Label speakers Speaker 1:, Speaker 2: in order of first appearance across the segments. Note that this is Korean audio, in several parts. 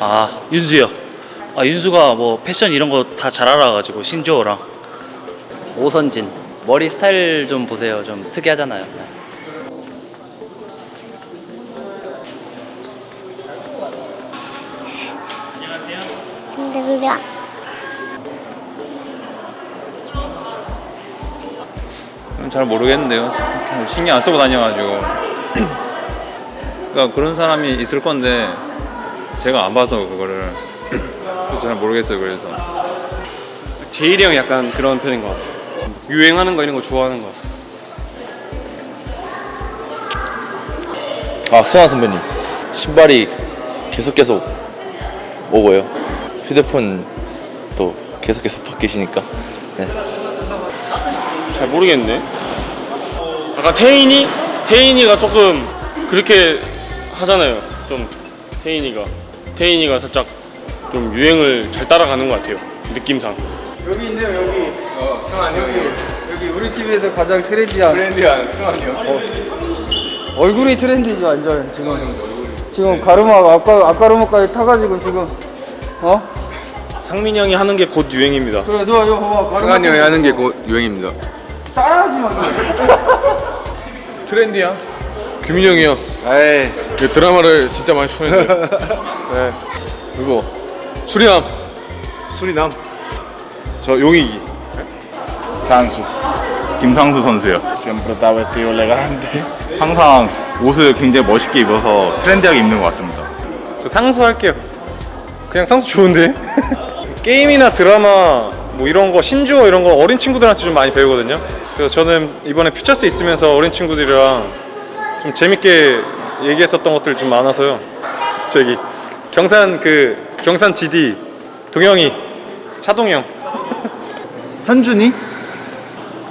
Speaker 1: 아 윤수요. 아 윤수가 뭐 패션 이런 거 다 잘 알아가지고 신조어랑
Speaker 2: 오선진 머리 스타일 좀 보세요 좀 특이하잖아요 네.
Speaker 3: 힘들어.
Speaker 4: 잘 모르겠는데요. 신경 안 쓰고 다녀가지고. 그러니까 그런 사람이 있을 건데 제가 안 봐서 그거를 잘 모르겠어요. 그래서
Speaker 5: 제일이 형 약간 그런 편인 것 같아요. 유행하는 거 이런 거 좋아하는 것 같아요.
Speaker 6: 아 수환 선배님 신발이 계속 계속 오고요 휴대폰도 계속 계속 바뀌시니까 네.
Speaker 5: 잘 모르겠네. 아까 태인이 태인이가 조금 그렇게 하잖아요. 좀 태인이가 태인이가 살짝 좀 유행을 잘 따라가는 것 같아요. 느낌상.
Speaker 7: 여기 있네요 여기 어 승환이 여기 여기 우리 집에서 가장 트렌디한
Speaker 4: 트렌디한 승환이 형.
Speaker 7: 얼굴이 트렌디죠 완전 지금 지금 가르마 아까 가르마까지 타가지고 지금 어
Speaker 5: 상민 형이 하는 게 곧 유행입니다.
Speaker 7: 그래 저 이거 봐봐 가르마
Speaker 4: 승환이 형이 하는 게 곧 유행입니다.
Speaker 7: 따라하지 마
Speaker 4: 트렌디야? 규민이 형이요.
Speaker 6: 에이
Speaker 4: 그 드라마를 진짜 많이 추천했는데. 네. 그리고 수리남.
Speaker 6: 수리남 저 용익이 산수 김상수 선수요 siempre está vestido elegante 항상 옷을 굉장히 멋있게 입어서 트렌디하게 입는 것 같습니다
Speaker 5: 저 상수 할게요. 그냥 상수 좋은데? 게임이나 드라마 뭐 이런 거 신조어 이런 거 어린 친구들한테 좀 많이 배우거든요. 그래서 저는 이번에 퓨처스 있으면서 어린 친구들이랑 좀 재밌게 얘기했었던 것들 좀 많아서요. 저기 경산 그 경산 GD 동영이 차동영
Speaker 8: 현준이?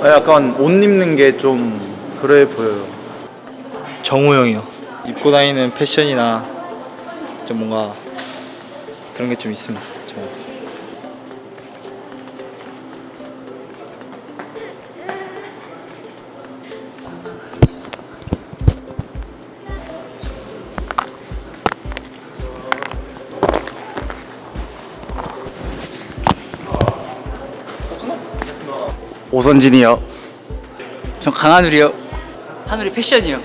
Speaker 8: 아, 약간 옷 입는 게 좀 그래 보여요.
Speaker 9: 정우 형이요. 입고 다니는 패션이나 좀 뭔가 그런 게 좀 있습니다.
Speaker 2: 오선진이요 전 강한울이요 한울이 패션이요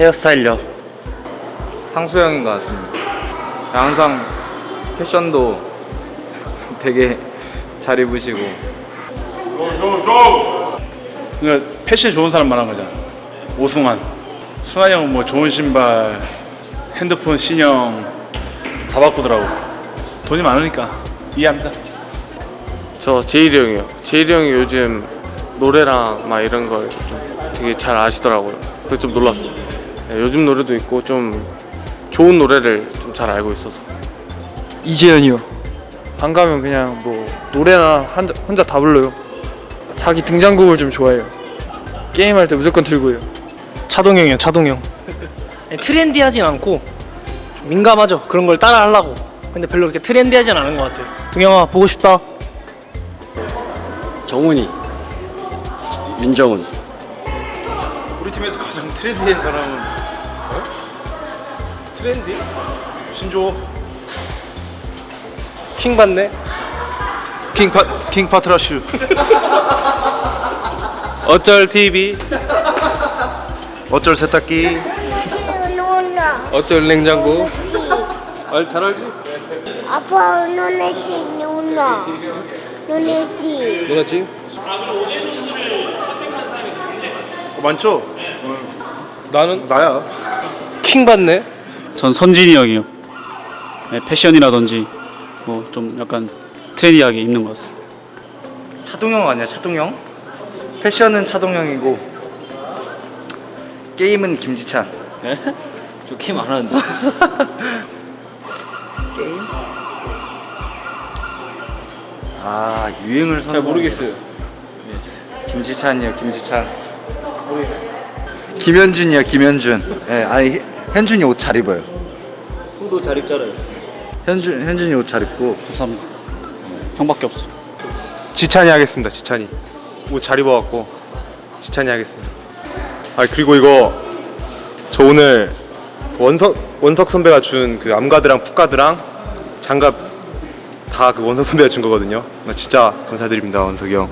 Speaker 2: 헤어스타일요
Speaker 7: 상수 형인 것 같습니다 항상 패션도 되게 잘 입으시고
Speaker 1: 그러니까 패션 좋은 사람 말한 거잖아. 오승환. 승환이 형은 뭐 좋은 신발, 핸드폰, 신형 다 바꾸더라고. 돈이 많으니까 이해합니다.
Speaker 5: 저 제일이 형이요. 제일이 형이 요즘 노래랑 막 이런 걸 좀 되게 잘 아시더라고요. 그래서 좀 놀랐어. 네, 요즘 노래도 있고 좀 좋은 노래를 좀 잘 알고 있어서.
Speaker 9: 이재현이요. 안 가면 그냥 뭐 노래나 혼자, 혼자 다 불러요. 자기 등장곡을 좀 좋아해요. 게임할 때 무조건 들고요.
Speaker 10: 차동형이요 차동형 트렌디하진 않고 좀 민감하죠 그런 걸 따라 하려고 근데 별로 그렇게 트렌디하진 않은 것 같아요 동영아 보고 싶다
Speaker 2: 정훈이 민정훈
Speaker 8: 우리 팀에서 가장 트렌디한 사람은
Speaker 5: 트렌디? 신조 킹 받네.
Speaker 8: 킹파 킹 파트라슈.
Speaker 5: 어쩔 TV,
Speaker 8: 어쩔 세탁기.
Speaker 5: 어쩔 냉장고. 알, 잘 알지?
Speaker 3: 아빠 눈에지 누나. 눈에지.
Speaker 5: 누나지?
Speaker 8: 어, 많죠?
Speaker 5: 나는
Speaker 8: 나야.
Speaker 5: 킹 받네.
Speaker 1: 전 선진이 형이요. 네, 패션이라든지 뭐 좀 약간 트렌디하게 입는 것 같습니다.
Speaker 8: 차동형 아니야 차동형? 패션은 차동형이고 게임은 김지찬.
Speaker 2: 저 게임 안 하는데
Speaker 8: 아 유행을 선.
Speaker 5: 잘 모르겠어요.
Speaker 7: 김지찬이요 김지찬 김현준이요 김현준 예 아니 현준이 옷 잘 입어요
Speaker 2: 형도 잘 입잖아요
Speaker 7: 현준 현준이 옷 잘 입고
Speaker 1: 감사합니다. 형밖에 없어.
Speaker 4: 지찬이 하겠습니다. 지찬이. 옷 잘 입어갖고 지찬이 하겠습니다. 아 그리고 이거 저 오늘
Speaker 11: 원석 원석 선배가 준 그 암가드랑 풋가드랑 장갑 다 그 원석 선배가 준 거거든요. 진짜 감사드립니다 원석이 형.